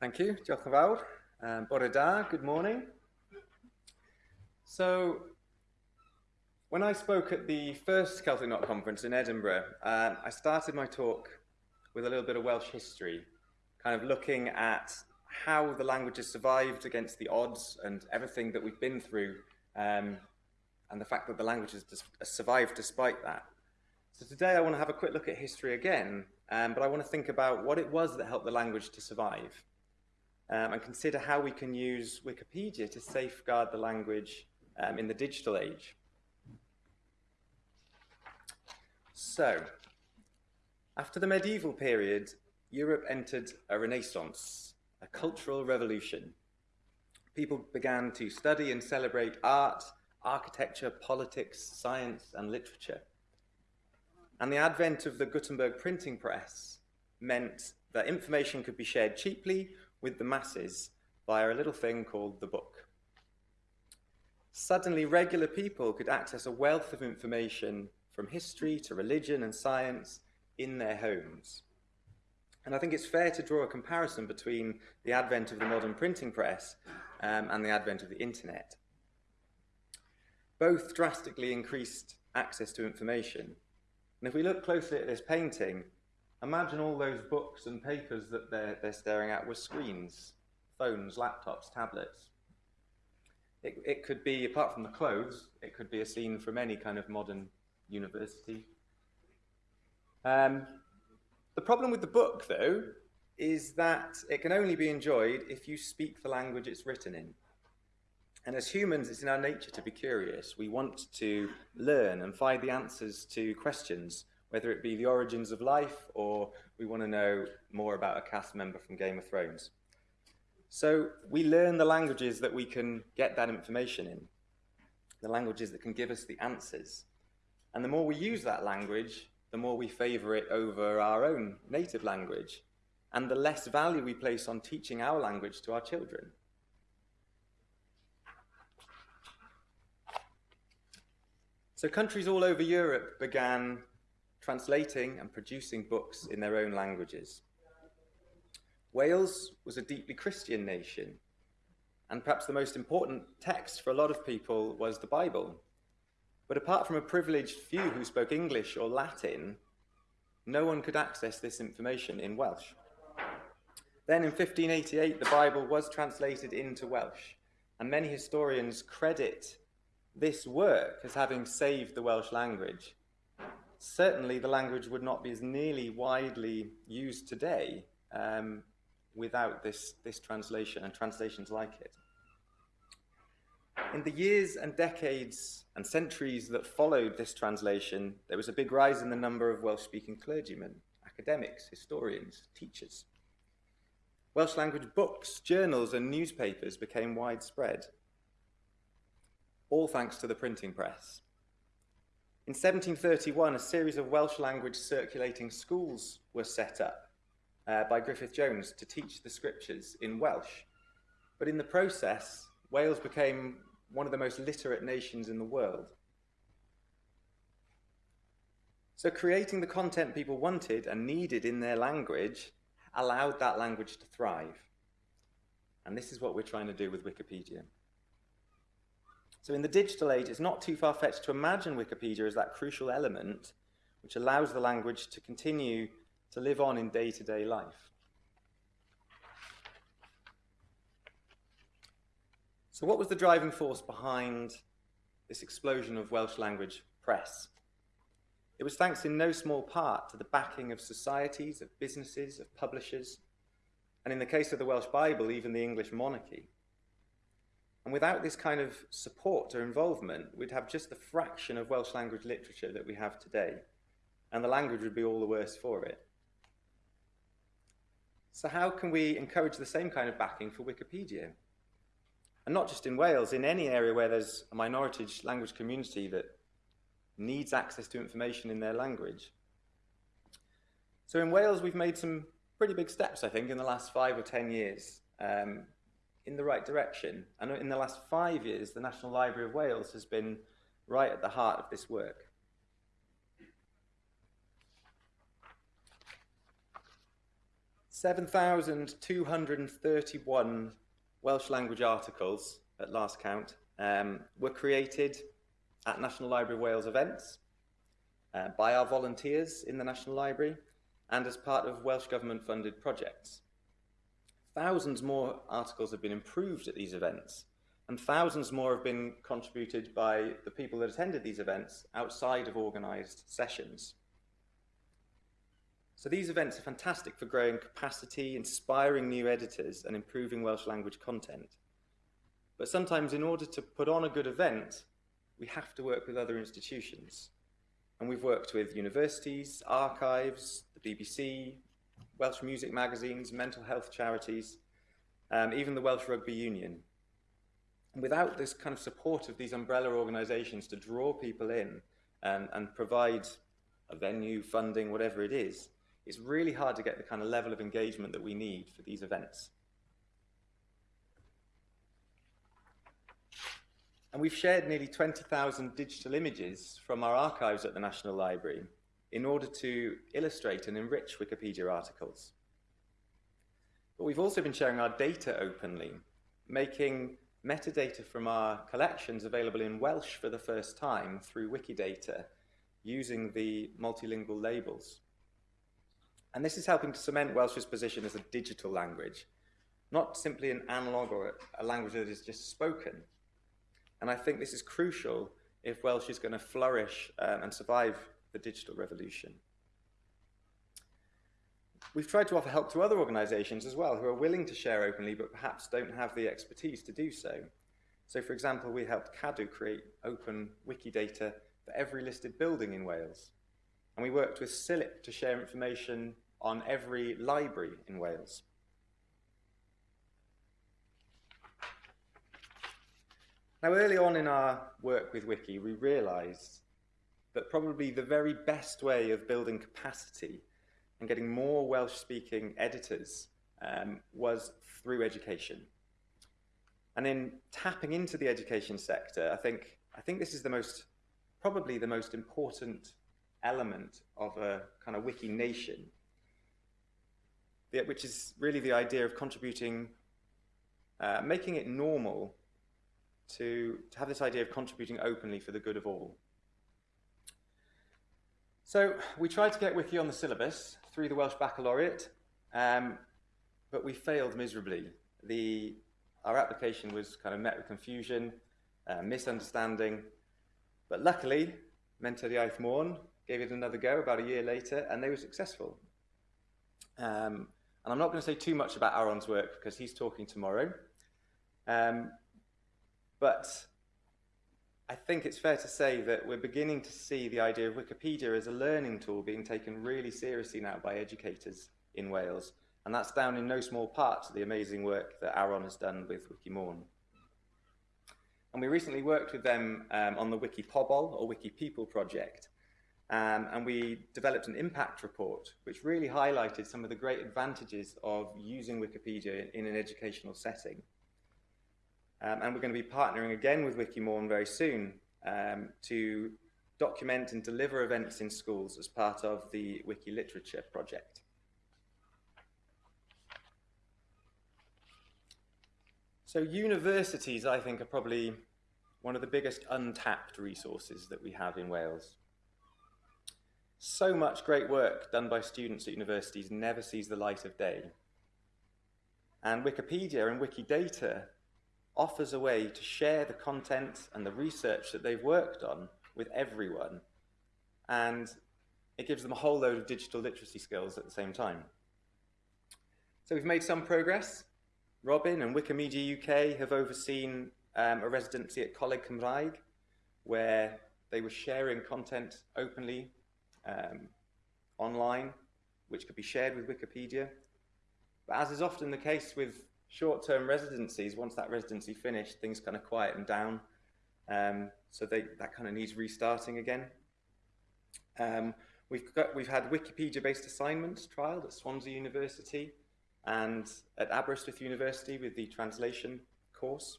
Thank you, diolch. Um, good morning. So, when I spoke at the first Celtic Knot conference in Edinburgh, um, I started my talk with a little bit of Welsh history, kind of looking at how the language has survived against the odds and everything that we've been through, um, and the fact that the language has survived despite that. So today I want to have a quick look at history again, um, but I want to think about what it was that helped the language to survive um, and consider how we can use Wikipedia to safeguard the language um, in the digital age. So, after the medieval period, Europe entered a renaissance, a cultural revolution. People began to study and celebrate art, architecture, politics, science, and literature. And the advent of the Gutenberg printing press meant that information could be shared cheaply with the masses via a little thing called the book. Suddenly, regular people could access a wealth of information from history to religion and science in their homes. And I think it's fair to draw a comparison between the advent of the modern printing press um, and the advent of the internet. Both drastically increased access to information. And if we look closely at this painting, Imagine all those books and papers that they're, they're staring at were screens, phones, laptops, tablets. It, it could be, apart from the clothes, it could be a scene from any kind of modern university. Um, the problem with the book, though, is that it can only be enjoyed if you speak the language it's written in. And as humans, it's in our nature to be curious. We want to learn and find the answers to questions whether it be the origins of life or we want to know more about a cast member from Game of Thrones. So we learn the languages that we can get that information in, the languages that can give us the answers. And the more we use that language, the more we favor it over our own native language, and the less value we place on teaching our language to our children. So countries all over Europe began translating and producing books in their own languages. Wales was a deeply Christian nation, and perhaps the most important text for a lot of people was the Bible. But apart from a privileged few who spoke English or Latin, no one could access this information in Welsh. Then in 1588, the Bible was translated into Welsh, and many historians credit this work as having saved the Welsh language certainly the language would not be as nearly widely used today um, without this, this translation and translations like it. In the years and decades and centuries that followed this translation, there was a big rise in the number of Welsh-speaking clergymen, academics, historians, teachers. Welsh language books, journals and newspapers became widespread, all thanks to the printing press. In 1731, a series of Welsh language circulating schools were set up uh, by Griffith Jones to teach the scriptures in Welsh. But in the process, Wales became one of the most literate nations in the world. So creating the content people wanted and needed in their language allowed that language to thrive. And this is what we're trying to do with Wikipedia. So in the digital age, it's not too far-fetched to imagine Wikipedia as that crucial element which allows the language to continue to live on in day-to-day -day life. So what was the driving force behind this explosion of Welsh language press? It was thanks in no small part to the backing of societies, of businesses, of publishers, and in the case of the Welsh Bible, even the English monarchy. And without this kind of support or involvement, we'd have just the fraction of Welsh language literature that we have today. And the language would be all the worse for it. So how can we encourage the same kind of backing for Wikipedia? And not just in Wales, in any area where there's a minority language community that needs access to information in their language. So in Wales, we've made some pretty big steps, I think, in the last five or 10 years. Um, in the right direction. And in the last five years, the National Library of Wales has been right at the heart of this work. 7,231 Welsh language articles at last count um, were created at National Library of Wales events uh, by our volunteers in the National Library and as part of Welsh Government funded projects. Thousands more articles have been improved at these events and thousands more have been contributed by the people that attended these events outside of organised sessions. So these events are fantastic for growing capacity, inspiring new editors and improving Welsh language content. But sometimes in order to put on a good event, we have to work with other institutions. And we've worked with universities, archives, the BBC, Welsh music magazines, mental health charities, um, even the Welsh Rugby Union. And without this kind of support of these umbrella organisations to draw people in and, and provide a venue, funding, whatever it is, it's really hard to get the kind of level of engagement that we need for these events. And we've shared nearly 20,000 digital images from our archives at the National Library in order to illustrate and enrich Wikipedia articles. But we've also been sharing our data openly, making metadata from our collections available in Welsh for the first time through Wikidata using the multilingual labels. And this is helping to cement Welsh's position as a digital language, not simply an analog or a language that is just spoken. And I think this is crucial if Welsh is going to flourish um, and survive the digital revolution. We've tried to offer help to other organisations as well who are willing to share openly but perhaps don't have the expertise to do so. So for example, we helped Cadw create open Wikidata for every listed building in Wales. And we worked with CILIP to share information on every library in Wales. Now, early on in our work with Wiki, we realised that probably the very best way of building capacity and getting more Welsh-speaking editors um, was through education. And in tapping into the education sector, I think, I think this is the most, probably the most important element of a kind of wiki nation, which is really the idea of contributing, uh, making it normal to, to have this idea of contributing openly for the good of all. So we tried to get Wiki on the syllabus through the Welsh Baccalaureate, um, but we failed miserably. The, our application was kind of met with confusion, uh, misunderstanding, but luckily, Menter Iaith Môn gave it another go about a year later, and they were successful. Um, and I'm not going to say too much about Aaron's work because he's talking tomorrow. Um, but I think it's fair to say that we're beginning to see the idea of Wikipedia as a learning tool being taken really seriously now by educators in Wales. And that's down in no small part to the amazing work that Aaron has done with Wikimôn. And we recently worked with them um, on the Wiki Pobl or Wiki People project. Um, and we developed an impact report which really highlighted some of the great advantages of using Wikipedia in an educational setting. Um, and we're going to be partnering again with Wikimôn very soon um, to document and deliver events in schools as part of the Wiki Literature project. So universities, I think, are probably one of the biggest untapped resources that we have in Wales. So much great work done by students at universities never sees the light of day. And Wikipedia and Wikidata offers a way to share the content and the research that they've worked on with everyone. And it gives them a whole load of digital literacy skills at the same time. So we've made some progress. Robin and Wikimedia UK have overseen um, a residency at Coleg Cymraeg, where they were sharing content openly um, online, which could be shared with Wikipedia. But as is often the case with short-term residencies, once that residency finished, things kind of quieten down. Um, so they, that kind of needs restarting again. Um, we've, got, we've had Wikipedia-based assignments trialed at Swansea University and at Aberystwyth University with the translation course.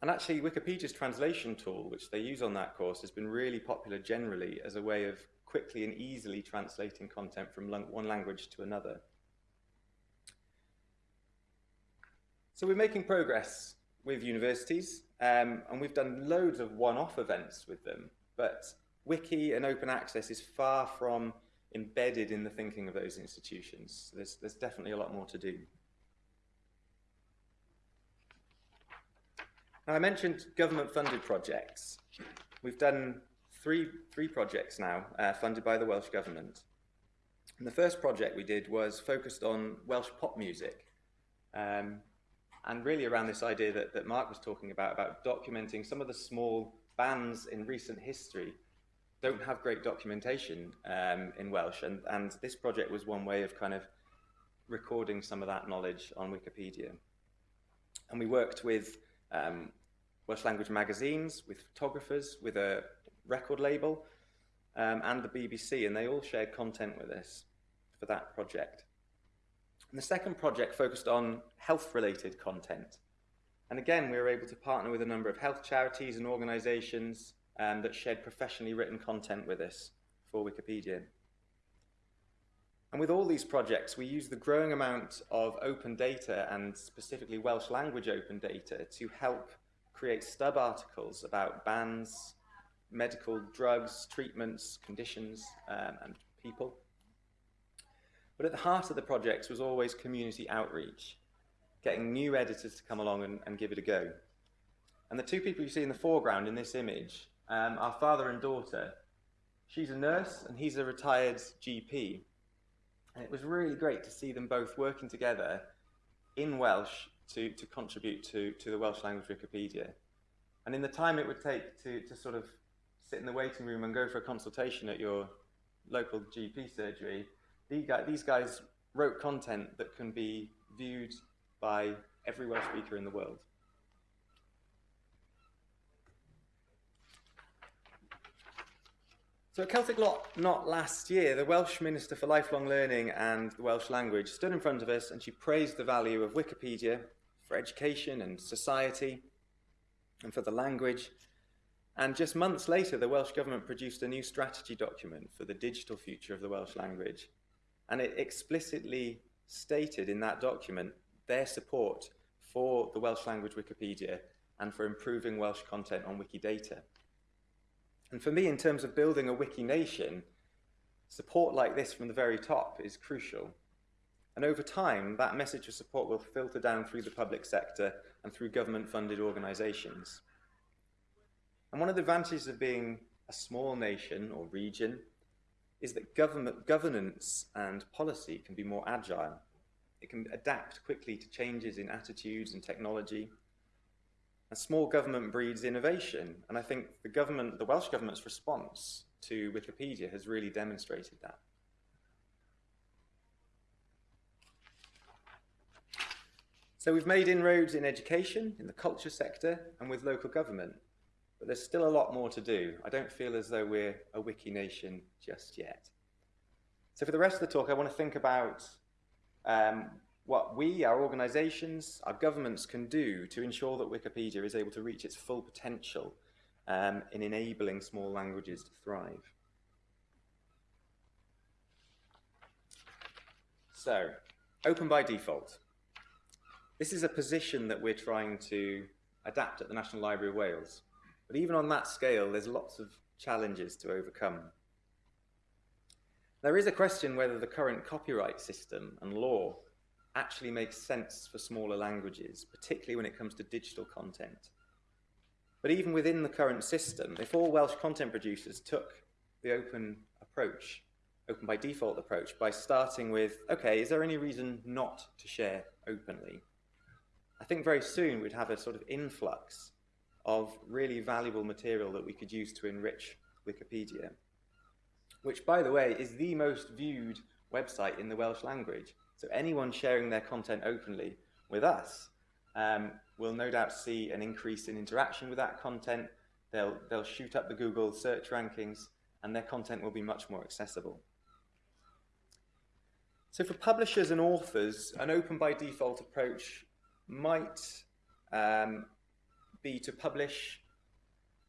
And actually, Wikipedia's translation tool, which they use on that course, has been really popular generally as a way of quickly and easily translating content from one language to another. So we're making progress with universities, um, and we've done loads of one-off events with them, but Wiki and open access is far from embedded in the thinking of those institutions. There's, there's definitely a lot more to do. Now, I mentioned government-funded projects. We've done three, three projects now uh, funded by the Welsh Government. And the first project we did was focused on Welsh pop music. Um, and really around this idea that, that Mark was talking about, about documenting some of the small bands in recent history don't have great documentation um, in Welsh. And, and this project was one way of kind of recording some of that knowledge on Wikipedia. And we worked with um, Welsh language magazines, with photographers, with a record label, um, and the BBC, and they all shared content with us for that project. And the second project focused on health-related content. And again, we were able to partner with a number of health charities and organisations um, that shared professionally written content with us for Wikipedia. And with all these projects, we use the growing amount of open data and specifically Welsh language open data to help create stub articles about bans, medical drugs, treatments, conditions, um, and people. But at the heart of the projects was always community outreach, getting new editors to come along and, and give it a go. And the two people you see in the foreground in this image um, are father and daughter. She's a nurse and he's a retired GP. And it was really great to see them both working together in Welsh to, to contribute to, to the Welsh language Wikipedia. And in the time it would take to, to sort of sit in the waiting room and go for a consultation at your local GP surgery, these guys wrote content that can be viewed by every Welsh speaker in the world. So at Celtic Lot Not last year, the Welsh Minister for Lifelong Learning and the Welsh language stood in front of us and she praised the value of Wikipedia for education and society and for the language. And just months later, the Welsh Government produced a new strategy document for the digital future of the Welsh language. And it explicitly stated in that document their support for the Welsh language Wikipedia and for improving Welsh content on Wikidata. And for me, in terms of building a Wiki nation, support like this from the very top is crucial. And over time, that message of support will filter down through the public sector and through government-funded organisations. And one of the advantages of being a small nation or region is that government governance and policy can be more agile. It can adapt quickly to changes in attitudes and technology. A small government breeds innovation, and I think the government, the Welsh government's response to Wikipedia has really demonstrated that. So we've made inroads in education, in the culture sector, and with local government. But there's still a lot more to do. I don't feel as though we're a wiki nation just yet. So for the rest of the talk, I want to think about um, what we, our organisations, our governments can do to ensure that Wikipedia is able to reach its full potential um, in enabling small languages to thrive. So, open by default. This is a position that we're trying to adapt at the National Library of Wales. But even on that scale, there's lots of challenges to overcome. There is a question whether the current copyright system and law actually makes sense for smaller languages, particularly when it comes to digital content. But even within the current system, if all Welsh content producers took the open approach, open by default approach, by starting with, okay, is there any reason not to share openly? I think very soon we'd have a sort of influx of really valuable material that we could use to enrich Wikipedia, which, by the way, is the most viewed website in the Welsh language. So anyone sharing their content openly with us um, will no doubt see an increase in interaction with that content. They'll, they'll shoot up the Google search rankings and their content will be much more accessible. So for publishers and authors, an open by default approach might um, be to publish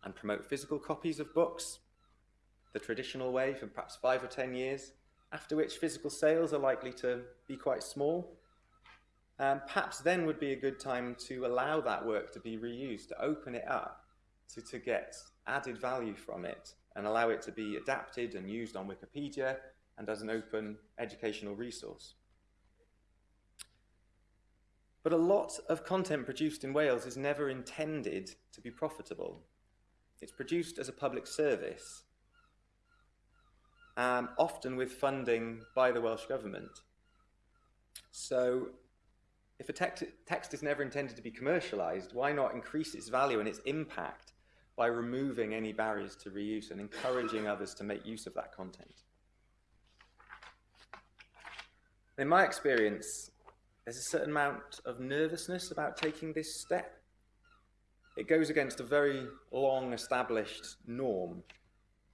and promote physical copies of books, the traditional way for perhaps five or 10 years, after which physical sales are likely to be quite small. Um, perhaps then would be a good time to allow that work to be reused, to open it up, to, to get added value from it and allow it to be adapted and used on Wikipedia and as an open educational resource. But a lot of content produced in Wales is never intended to be profitable. It's produced as a public service, um, often with funding by the Welsh Government. So if a text, text is never intended to be commercialised, why not increase its value and its impact by removing any barriers to reuse and encouraging others to make use of that content? In my experience, there's a certain amount of nervousness about taking this step. It goes against a very long established norm.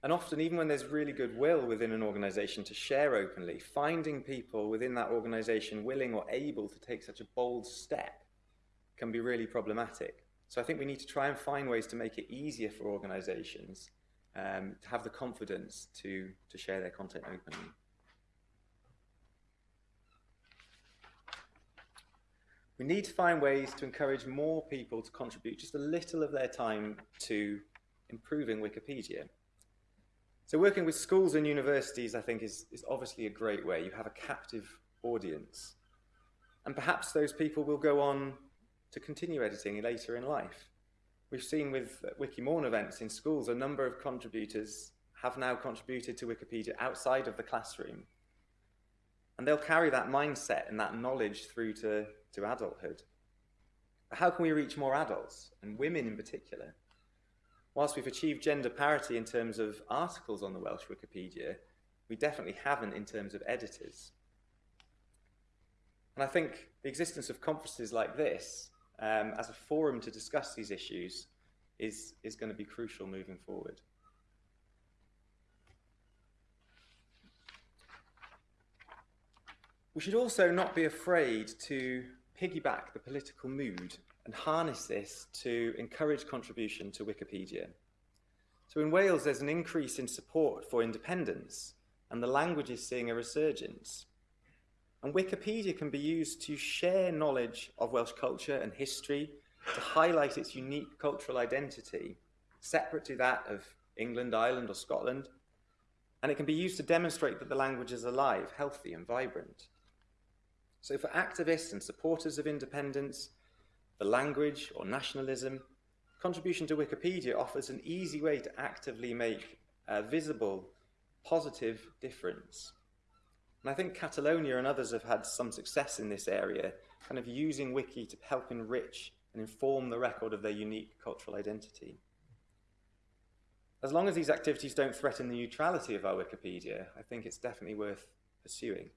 And often, even when there's really good will within an organization to share openly, finding people within that organization willing or able to take such a bold step can be really problematic. So I think we need to try and find ways to make it easier for organizations um, to have the confidence to, to share their content openly. We need to find ways to encourage more people to contribute just a little of their time to improving Wikipedia. So working with schools and universities, I think, is, is obviously a great way. You have a captive audience. And perhaps those people will go on to continue editing later in life. We've seen with uh, Wikimôn events in schools, a number of contributors have now contributed to Wikipedia outside of the classroom. And they'll carry that mindset and that knowledge through to to adulthood. How can we reach more adults, and women in particular? Whilst we've achieved gender parity in terms of articles on the Welsh Wikipedia, we definitely haven't in terms of editors. And I think the existence of conferences like this um, as a forum to discuss these issues is, is going to be crucial moving forward. We should also not be afraid to piggyback the political mood and harness this to encourage contribution to Wikipedia. So in Wales, there's an increase in support for independence, and the language is seeing a resurgence. And Wikipedia can be used to share knowledge of Welsh culture and history, to highlight its unique cultural identity, separate to that of England, Ireland, or Scotland. And it can be used to demonstrate that the language is alive, healthy, and vibrant. So for activists and supporters of independence, the language or nationalism, contribution to Wikipedia offers an easy way to actively make a visible, positive difference. And I think Catalonia and others have had some success in this area, kind of using Wiki to help enrich and inform the record of their unique cultural identity. As long as these activities don't threaten the neutrality of our Wikipedia, I think it's definitely worth pursuing.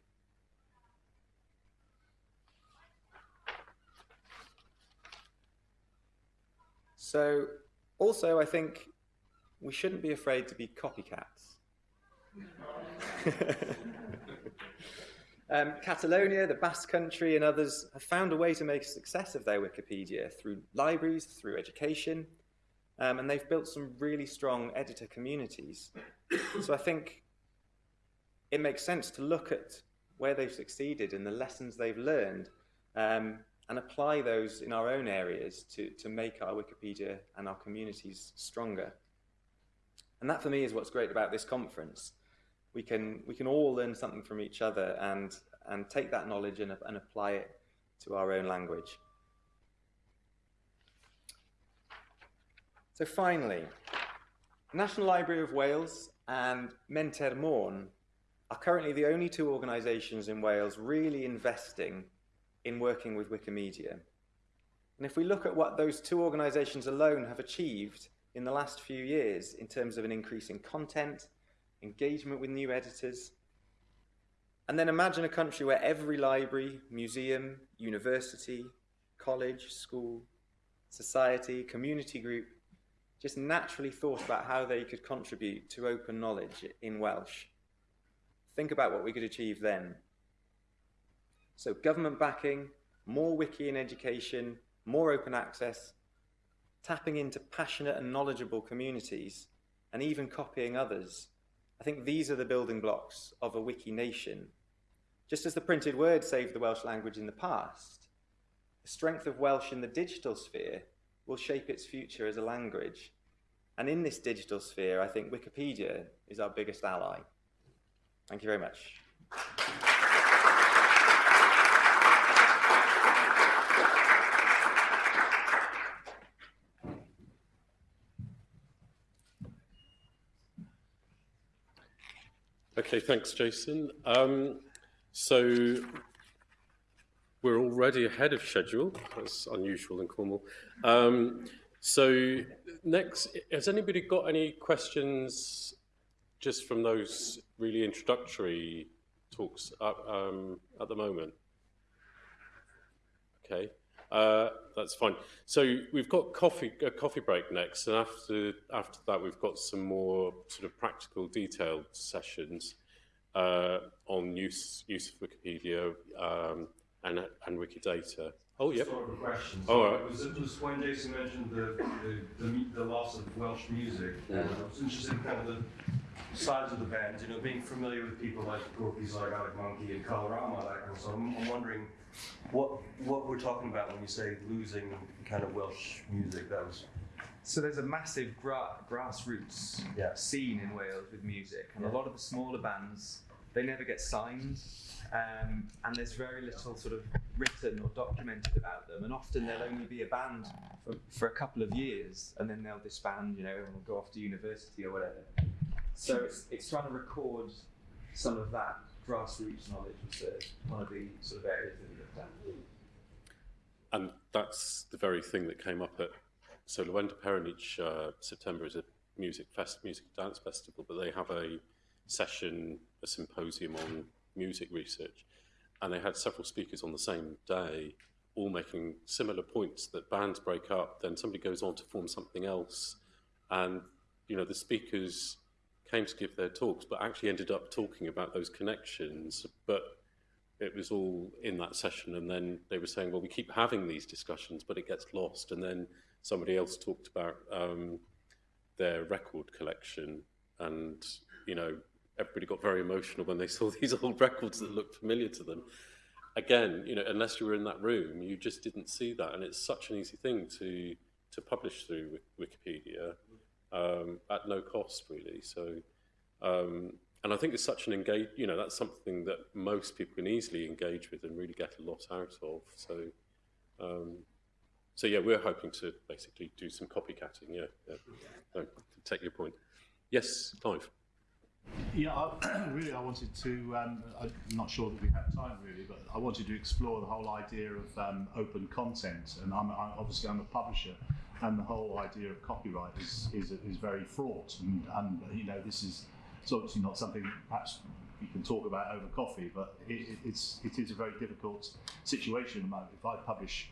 So also I think we shouldn't be afraid to be copycats. um, Catalonia, the Basque Country and others have found a way to make a success of their Wikipedia through libraries, through education, um, and they've built some really strong editor communities. so I think it makes sense to look at where they've succeeded and the lessons they've learned um, and apply those in our own areas to, to make our Wikipedia and our communities stronger. And that for me is what's great about this conference. We can, we can all learn something from each other and, and take that knowledge and, and apply it to our own language. So finally, National Library of Wales and Menter Môn are currently the only two organisations in Wales really investing in working with Wikimedia. And if we look at what those two organisations alone have achieved in the last few years in terms of an increase in content, engagement with new editors, and then imagine a country where every library, museum, university, college, school, society, community group just naturally thought about how they could contribute to open knowledge in Welsh. Think about what we could achieve then. So government backing, more wiki in education, more open access, tapping into passionate and knowledgeable communities, and even copying others I think these are the building blocks of a wiki nation. Just as the printed word saved the Welsh language in the past, the strength of Welsh in the digital sphere will shape its future as a language. And in this digital sphere, I think Wikipedia is our biggest ally. Thank you very much. Okay, thanks, Jason. Um, so we're already ahead of schedule. That's unusual in Cornwall. Um, so next, has anybody got any questions just from those really introductory talks at, um, at the moment? Okay, uh, that's fine. So we've got coffee a coffee break next, and after after that we've got some more sort of practical, detailed sessions uh, on use use of Wikipedia um, and and Wikidata. Oh, yeah. Sort of a question. Oh, all right. Was it was when Jason mentioned the, the, the, the loss of Welsh music? Yeah. I was interested in kind of the sides of the band, you know, being familiar with people like groupies like Alec Monkey and Colorama, that kind of stuff. I'm, I'm wondering what what we're talking about when you say losing kind of Welsh music. That was So there's a massive gra- grassroots Yeah. scene in Wales with music, and Yeah. a lot of the smaller bands they never get signed, um, and there's very little sort of written or documented about them, and often they'll only be a band for, for a couple of years, and then they'll disband, you know, and go off to university or whatever. So it's, it's trying to record some of that grassroots knowledge was the, one of the sort of areas that we looked at. And that's the very thing that came up at so Lwenda Perin each uh, September is a music fest, music dance festival, but they have a session, a symposium on music research, and they had several speakers on the same day, all making similar points that bands break up, then somebody goes on to form something else, and you know the speakers came to give their talks, but actually ended up talking about those connections, but it was all in that session and then they were saying well we keep having these discussions but it gets lost. And then somebody else talked about um, their record collection and you know everybody got very emotional when they saw these old records that looked familiar to them. Again you know unless you were in that room you just didn't see that. And it's such an easy thing to to publish through wikipedia um, at no cost really. So um, and I think it's such an engage, you know, that's something that most people can easily engage with and really get a lot out of. So, um, so yeah, we're hoping to basically do some copycatting. Yeah, yeah. No, take your point. Yes, Clive. Yeah, I, really, I wanted to. Um, I'm not sure that we have time really, but I wanted to explore the whole idea of um, open content. And I'm, I'm obviously I'm a publisher, and the whole idea of copyright is is, is very fraught. And, and you know, this is it's obviously not something perhaps you can talk about over coffee, but it, it- it's it is a very difficult situation. If I publish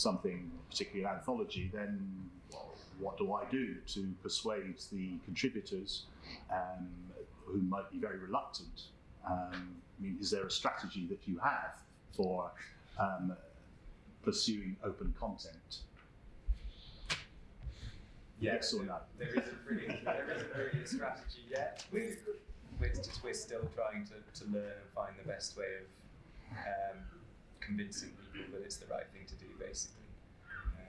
something, particularly an anthology, then what do I do to persuade the contributors um, who might be very reluctant? Um, I mean, is there a strategy that you have for um, pursuing open content? Yes or no? There isn't really, there isn't really a strategy yet. We're, we're, just, we're still trying to, to learn and find the best way of um, convincing people that it's the right thing to do, basically.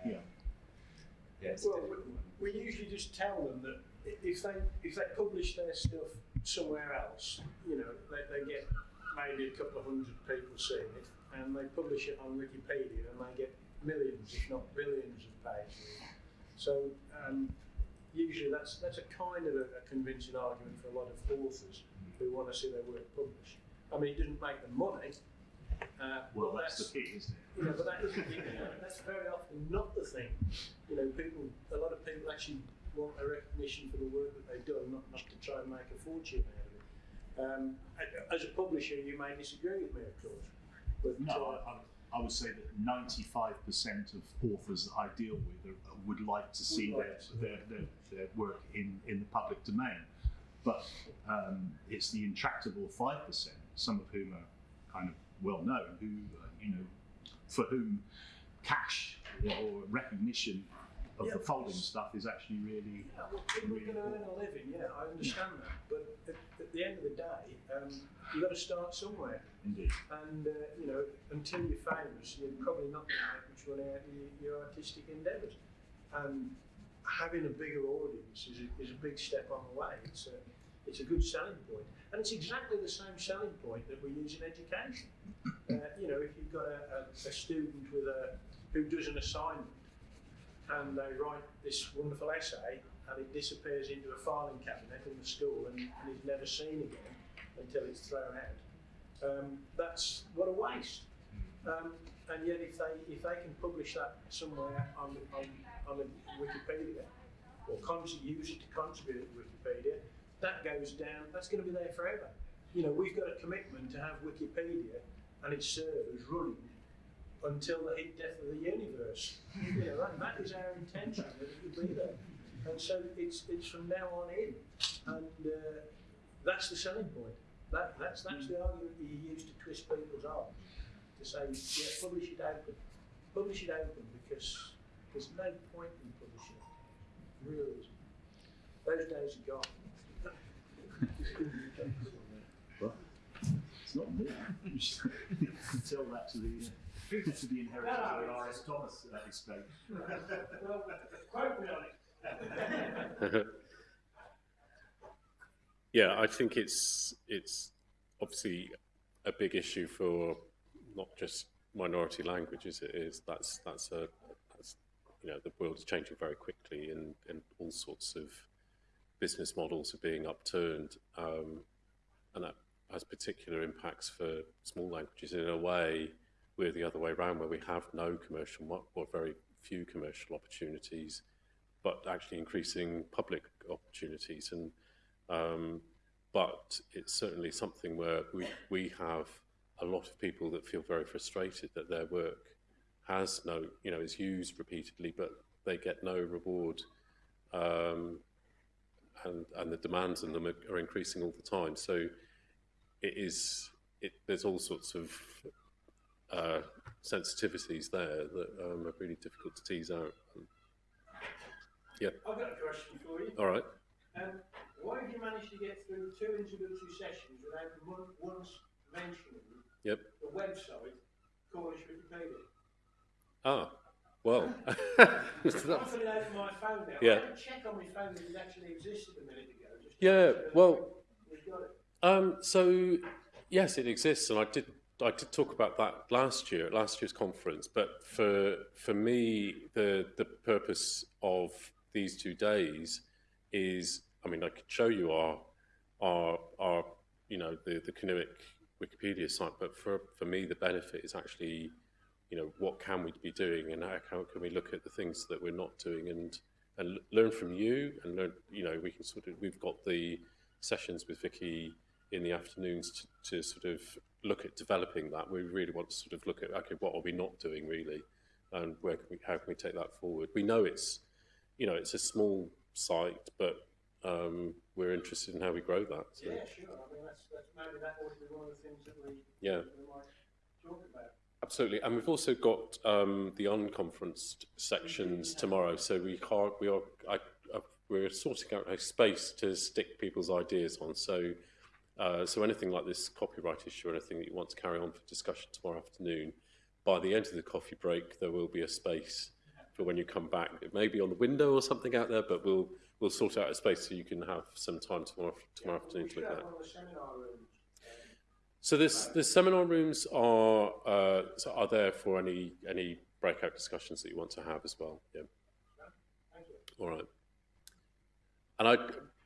Um, Yeah. Yeah, it's Well, difficult we, we usually just tell them that if they if they publish their stuff somewhere else, you know, they, they get maybe a couple of hundred people seeing it, and they publish it on Wikipedia, and they get millions, if not billions, of pages. So um, usually that's that's a kind of a, a convincing argument for a lot of authors who want to see their work published. I mean, it doesn't make them money. Uh, Well, but that's the key, isn't it? you know, but that isn't, you know, that's very often not the thing. You know, people, a lot of people actually want a recognition for the work that they've done, not, not to try and make a fortune out of it. Um, as a publisher, you may disagree with me, of course, but No, uh, I, I- would say that 95% of authors that I deal with are, would like to see Would their, to. their, their, their work in, in the public domain. But um, it's the intractable 5%, some of whom are kind of well known, who, uh, you know, for whom cash or recognition of Yeah, the folding stuff is actually really Yeah, well, people are going to earn a living, yeah, I understand that. But at, at the end of the day, um, you've got to start somewhere. indeed. And, uh, you know, until you're famous, you're probably not going to make much money out of your, your artistic endeavours. And having a bigger audience is a, is a big step on the way. It's a, it's a good selling point. And it's exactly the same selling point that we use in education. Uh, you know, if you've got a, a, a student with a, who does an assignment and they write this wonderful essay and it disappears into a filing cabinet in the school and, and is never seen again until it's thrown out. Um, that's what a waste. Um, and yet, if they if they can publish that somewhere on on, on Wikipedia or use it to contribute to Wikipedia, that goes down. That's going to be there forever. You know, we've got a commitment to have Wikipedia and its servers running until the heat death of the universe. You know, that, that is our intention that it will be there. And so it's it's from now on in, and uh, that's the selling point. That, that's that's the argument that you use to twist people's arms to say, yeah, publish it open, publish it open because there's no point in publishing it. Really isn't. Those days are gone. Well, it's not me. Tell that to the uh, to the inheritors of R.S. Thomas estate. well, quote me on it. Yeah, I think it's it's obviously a big issue for not just minority languages. It is that's that's a that's, you know the world is changing very quickly, and and all sorts of business models are being upturned, um, and that has particular impacts for small languages. In a way, we're the other way around, where we have no commercial or very few commercial opportunities, but actually increasing public opportunities and um, but it's certainly something where we, we have a lot of people that feel very frustrated that their work has no, you know, is used repeatedly, but they get no reward. Um, and, and the demands on them are, are increasing all the time. So it is, it, there's all sorts of uh, sensitivities there that um, are really difficult to tease out. Yeah. I've got a question for you. All right. Um, why have you managed to get through two introductory sessions without once mentioning Yep. the website Cornish Wikipedia? Ah, well. I'm that's- putting it on my phone now. Yeah. I had to check on my phone that it actually existed a minute ago. Yeah, make sure that well- We've got it. Um, so yes, it exists, and I did I did talk about that last year at last year's conference. But for for me, the the purpose of these two days is, I mean, I could show you our our our you know the the Kernewek Wikipedia site, but for for me, the benefit is actually, you know, what can we be doing, and how can, can we look at the things that we're not doing, and and learn from you, and learn, you know, we can sort of we've got the sessions with Vicky in the afternoons to, to sort of look at developing that. We really want to sort of look at okay, what are we not doing really, and where can we, how can we take that forward? We know it's, you know, it's a small site, but um, we're interested in how we grow that. So, Yeah, sure. I mean, that's, that's maybe that ought to be one of the things that we, yeah, we might talk about. Absolutely. And we've also got um, the unconferenced sections tomorrow, so we are we are I, I, we're sorting out a space to stick people's ideas on. So. Uh, so anything like this copyright issue or anything that you want to carry on for discussion tomorrow afternoon, by the end of the coffee break, there will be a space for when you come back. It may be on the window or something out there, but we'll we'll sort out a space so you can have some time tomorrow tomorrow afternoon We to look at have that. one of the seminar rooms. So this the seminar rooms are uh, so are there for any any breakout discussions that you want to have as well. Yeah. All right. And I,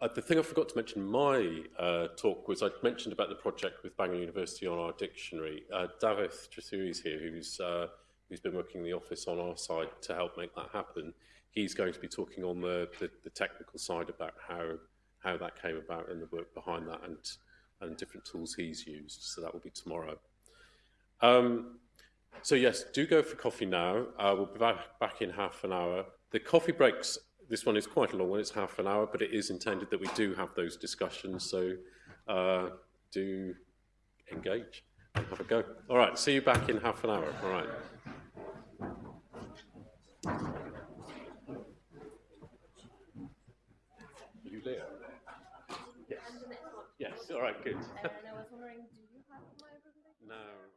I, the thing I forgot to mention in my uh, talk was I mentioned about the project with Bangor University on our dictionary. Uh, Davith Trethewey is here, who's uh, who's been working in the office on our side to help make that happen. He's going to be talking on the, the, the technical side about how how that came about and the work behind that and and different tools he's used. So that will be tomorrow. Um, so yes, do go for coffee now. Uh, we'll be back, back in half an hour. The coffee breaks, this one is quite a long one, it's half an hour, but it is intended that we do have those discussions, so uh, do engage and have a go. All right, see you back in half an hour. All right. All right, good. And I was wondering, do you have my presentation? No.